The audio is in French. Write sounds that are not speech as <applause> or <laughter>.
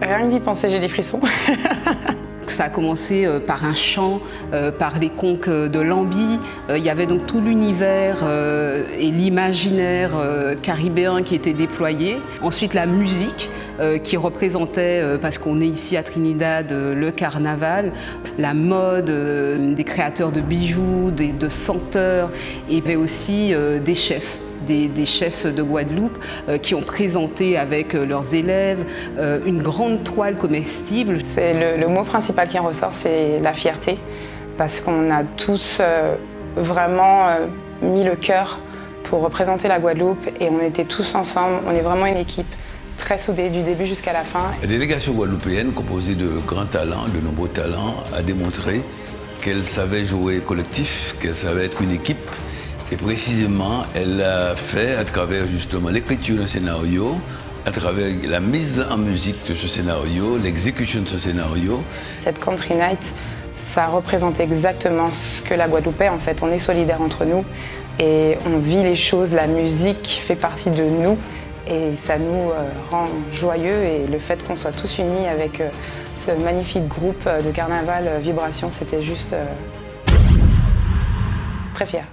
Rien que d'y penser, j'ai des frissons. <laughs> Ça a commencé euh, par un chant, euh, par les conques de Lambi. Euh, il y avait donc tout l'univers et l'imaginaire caribéen qui était déployé. Ensuite la musique qui représentait, parce qu'on est ici à Trinidad, le carnaval, la mode, des créateurs de bijoux, de senteurs, et aussi des chefs des, chefs de Guadeloupe euh, qui ont présenté avec euh, leurs élèves euh, une grande toile comestible. Le, le, mot principal qui en ressort, c'est la fierté, parce qu'on a tous vraiment mis le cœur pour représenter la Guadeloupe et on était tous ensemble, on est vraiment une équipe très soudée du début jusqu'à la fin. La délégation guadeloupéenne, composée de grands talents, de nombreux talents, a démontré qu'elle savait jouer collectif, qu'elle savait être une équipe, et précisément, elle l'a fait à travers justement l'écriture d'un scénario, à travers la mise en musique de ce scénario, l'exécution de ce scénario. Cette Country Night, ça représente exactement ce que la Guadeloupe est. En fait, on est solidaires entre nous et on vit les choses. La musique fait partie de nous et ça nous euh, rend joyeux. Et le fait qu'on soit tous unis avec euh, ce magnifique groupe de carnaval euh, Vibration, c'était juste très fier.